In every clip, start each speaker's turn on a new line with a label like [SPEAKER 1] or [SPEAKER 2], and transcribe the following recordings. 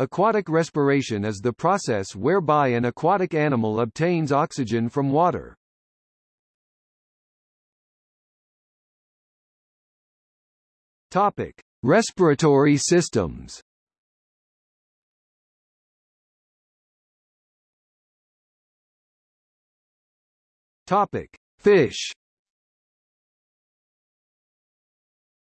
[SPEAKER 1] Aquatic respiration is the process whereby an aquatic animal obtains oxygen from water. Topic: Respiratory systems. Topic: Fish.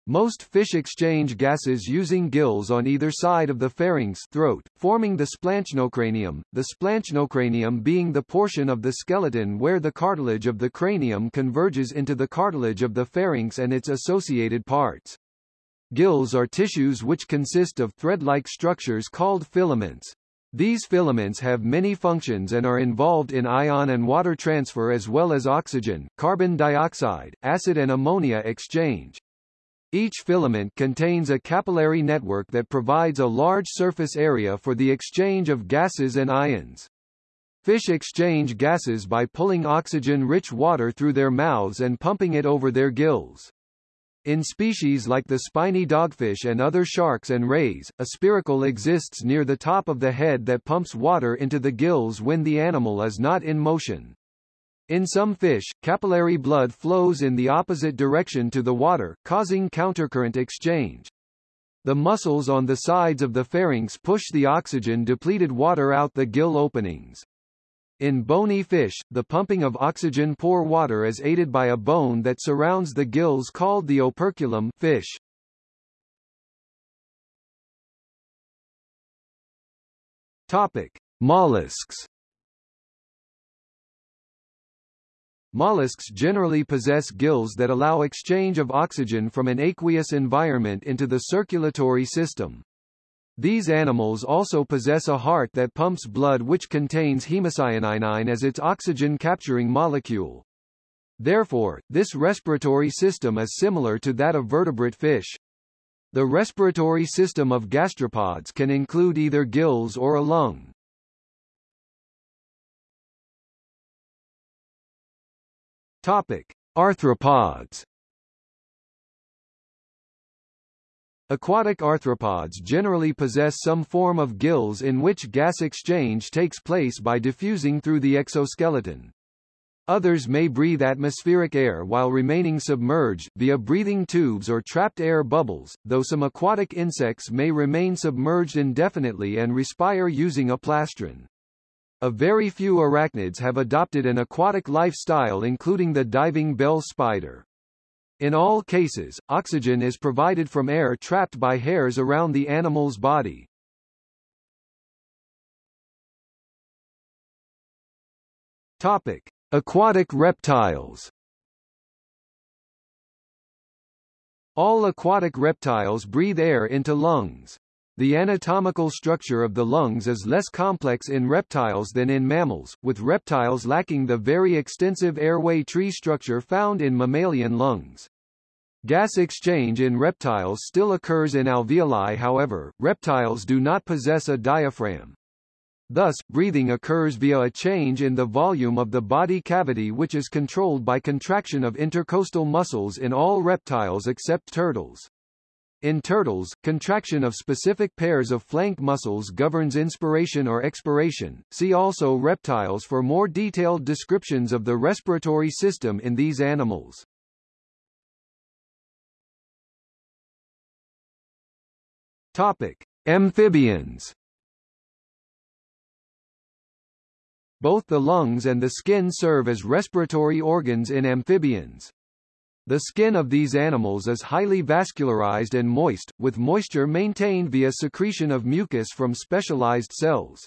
[SPEAKER 1] Most fish exchange gases using gills on either side of the pharynx throat, forming the splanchnocranium, the splanchnocranium being the portion of the skeleton where the cartilage of the cranium converges into the cartilage of the pharynx and its associated parts. Gills are tissues which consist of thread-like structures called filaments. These filaments have many functions and are involved in ion and water transfer as well as oxygen, carbon dioxide, acid and ammonia exchange. Each filament contains a capillary network that provides a large surface area for the exchange of gases and ions. Fish exchange gases by pulling oxygen-rich water through their mouths and pumping it over their gills. In species like the spiny dogfish and other sharks and rays, a spiracle exists near the top of the head that pumps water into the gills when the animal is not in motion. In some fish, capillary blood flows in the opposite direction to the water, causing countercurrent exchange. The muscles on the sides of the pharynx push the oxygen-depleted water out the gill openings. In bony fish, the pumping of oxygen-poor water is aided by a bone that surrounds the gills called the operculum fish. Topic: Mollusks Mollusks generally possess gills that allow exchange of oxygen from an aqueous environment into the circulatory system. These animals also possess a heart that pumps blood which contains hemocyanin as its oxygen-capturing molecule. Therefore, this respiratory system is similar to that of vertebrate fish. The respiratory system of gastropods can include either gills or a lung. Topic: Arthropods. Aquatic arthropods generally possess some form of gills in which gas exchange takes place by diffusing through the exoskeleton. Others may breathe atmospheric air while remaining submerged, via breathing tubes or trapped air bubbles, though some aquatic insects may remain submerged indefinitely and respire using a plastron. A very few arachnids have adopted an aquatic lifestyle including the diving bell spider. In all cases, oxygen is provided from air trapped by hairs around the animal's body. Topic: Aquatic reptiles. All aquatic reptiles breathe air into lungs. The anatomical structure of the lungs is less complex in reptiles than in mammals, with reptiles lacking the very extensive airway tree structure found in mammalian lungs. Gas exchange in reptiles still occurs in alveoli however, reptiles do not possess a diaphragm. Thus, breathing occurs via a change in the volume of the body cavity which is controlled by contraction of intercostal muscles in all reptiles except turtles. In turtles, contraction of specific pairs of flank muscles governs inspiration or expiration. See also reptiles for more detailed descriptions of the respiratory system in these animals. Topic: Amphibians. Both the lungs and the skin serve as respiratory organs in amphibians. The skin of these animals is highly vascularized and moist, with moisture maintained via secretion of mucus from specialized cells.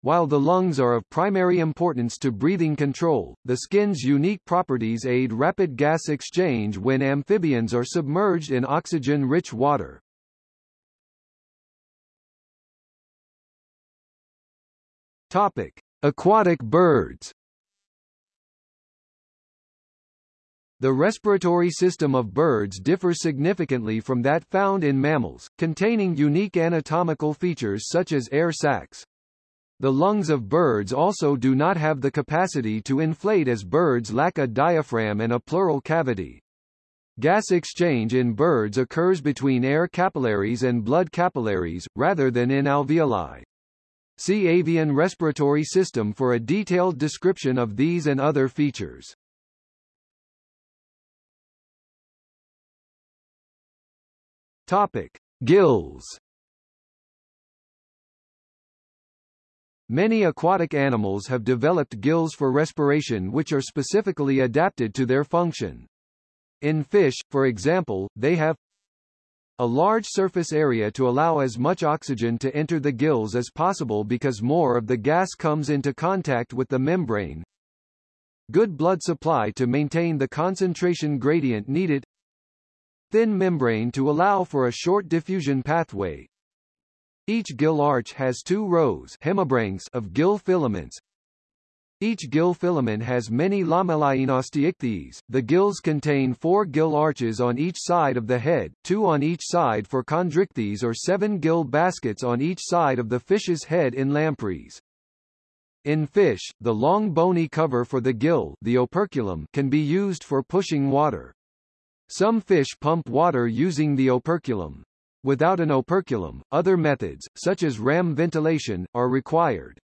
[SPEAKER 1] While the lungs are of primary importance to breathing control, the skin's unique properties aid rapid gas exchange when amphibians are submerged in oxygen-rich water. Topic: Aquatic birds. The respiratory system of birds differs significantly from that found in mammals, containing unique anatomical features such as air sacs. The lungs of birds also do not have the capacity to inflate as birds lack a diaphragm and a pleural cavity. Gas exchange in birds occurs between air capillaries and blood capillaries, rather than in alveoli. See avian respiratory system for a detailed description of these and other features. Topic: Gills. Many aquatic animals have developed gills for respiration which are specifically adapted to their function. In fish, for example, they have a large surface area to allow as much oxygen to enter the gills as possible because more of the gas comes into contact with the membrane. Good blood supply to maintain the concentration gradient needed thin membrane to allow for a short diffusion pathway. Each gill arch has two rows of gill filaments. Each gill filament has many lamellae. The gills contain four gill arches on each side of the head, two on each side for chondrichthyes or seven gill baskets on each side of the fish's head in lampreys. In fish, the long bony cover for the gill the operculum can be used for pushing water. Some fish pump water using the operculum. Without an operculum, other methods, such as ram ventilation, are required.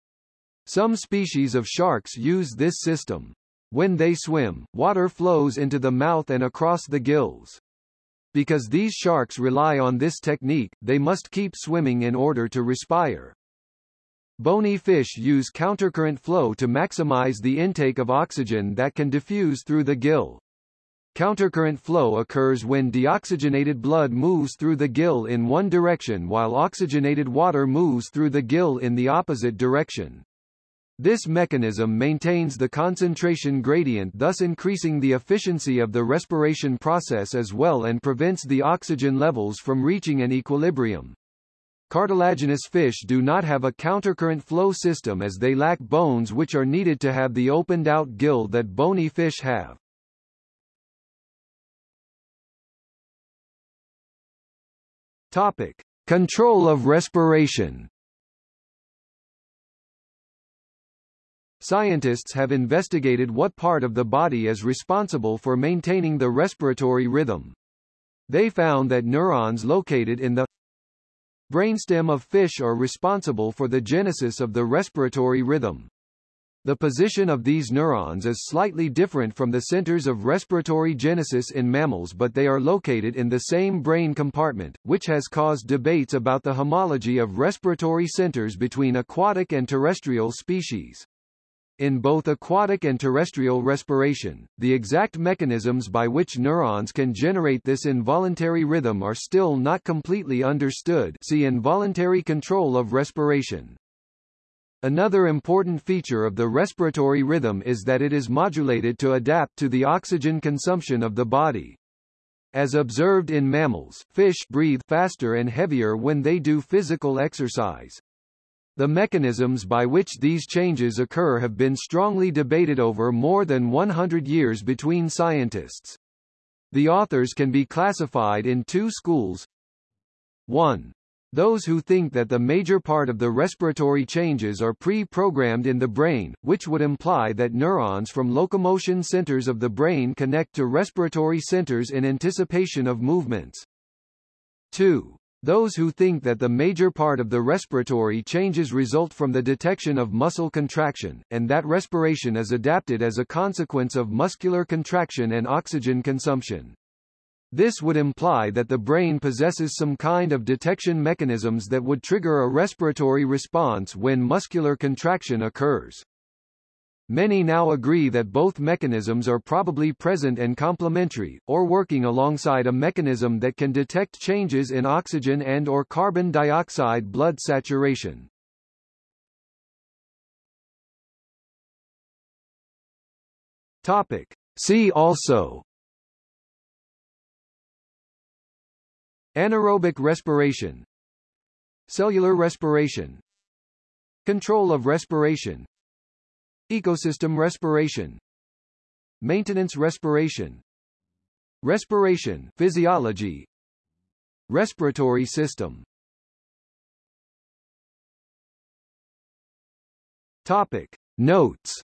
[SPEAKER 1] Some species of sharks use this system. When they swim, water flows into the mouth and across the gills. Because these sharks rely on this technique, they must keep swimming in order to respire. Bony fish use countercurrent flow to maximize the intake of oxygen that can diffuse through the gill. Countercurrent flow occurs when deoxygenated blood moves through the gill in one direction while oxygenated water moves through the gill in the opposite direction. This mechanism maintains the concentration gradient thus increasing the efficiency of the respiration process as well and prevents the oxygen levels from reaching an equilibrium. Cartilaginous fish do not have a countercurrent flow system as they lack bones which are needed to have the opened-out gill that bony fish have. Topic: Control of respiration. Scientists have investigated what part of the body is responsible for maintaining the respiratory rhythm. They found that neurons located in the brainstem of fish are responsible for the genesis of the respiratory rhythm. The position of these neurons is slightly different from the centers of respiratory genesis in mammals but they are located in the same brain compartment, which has caused debates about the homology of respiratory centers between aquatic and terrestrial species. In both aquatic and terrestrial respiration, the exact mechanisms by which neurons can generate this involuntary rhythm are still not completely understood see involuntary control of respiration. Another important feature of the respiratory rhythm is that it is modulated to adapt to the oxygen consumption of the body. As observed in mammals, fish breathe faster and heavier when they do physical exercise. The mechanisms by which these changes occur have been strongly debated over more than 100 years between scientists. The authors can be classified in two schools. 1. Those who think that the major part of the respiratory changes are pre-programmed in the brain, which would imply that neurons from locomotion centers of the brain connect to respiratory centers in anticipation of movements. 2. Those who think that the major part of the respiratory changes result from the detection of muscle contraction, and that respiration is adapted as a consequence of muscular contraction and oxygen consumption. This would imply that the brain possesses some kind of detection mechanisms that would trigger a respiratory response when muscular contraction occurs. Many now agree that both mechanisms are probably present and complementary, or working alongside a mechanism that can detect changes in oxygen and or carbon dioxide blood saturation. Topic. See also Anaerobic respiration Cellular respiration Control of respiration Ecosystem respiration Maintenance respiration Respiration physiology Respiratory system. Topic. Notes